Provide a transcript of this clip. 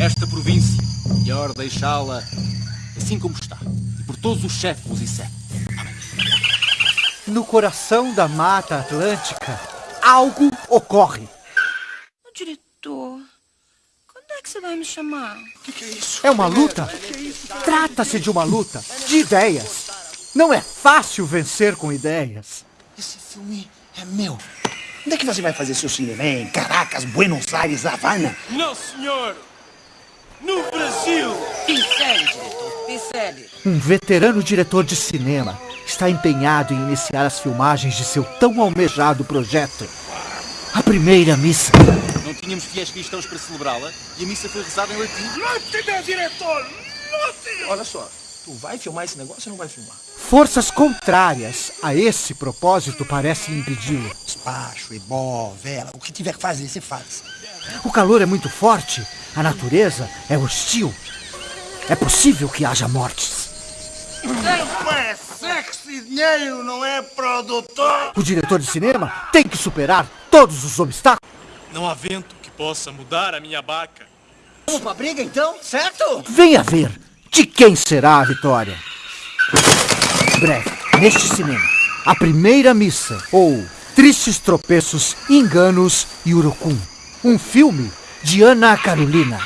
esta província. Melhor deixá-la assim como está. E por todos os chefes e séculos. No coração da Mata Atlântica, algo ocorre. Diretor, quando é que você vai me chamar? O que, que, é isso? É uma luta? Trata-se de uma luta de ideias. Não é fácil vencer com ideias. Esse filme é meu. Onde é que você vai fazer seu cinema? Em Caracas, Buenos Aires, Havana? Não, senhor! Pincele. Um veterano diretor de cinema está empenhado em iniciar as filmagens de seu tão almejado projeto. A primeira missa. Não tínhamos fiéis cristãos para celebrá-la e a missa foi rezada em latim. Meu diretor! Lute! Olha só, tu vai filmar esse negócio ou não vai filmar? Forças contrárias a esse propósito parecem impedi-lo. Despacho, ebó, vela, o que tiver que fazer, você faz. O calor é muito forte, a natureza é hostil. É possível que haja mortes. É sexy dinheiro, não é produtor! O diretor de cinema tem que superar todos os obstáculos. Não há vento que possa mudar a minha baca. Vamos pra briga então, certo? Venha ver de quem será a vitória. Breve, neste cinema, a primeira missa ou Tristes Tropeços, Enganos e Urucum. Um filme de Ana Carolina.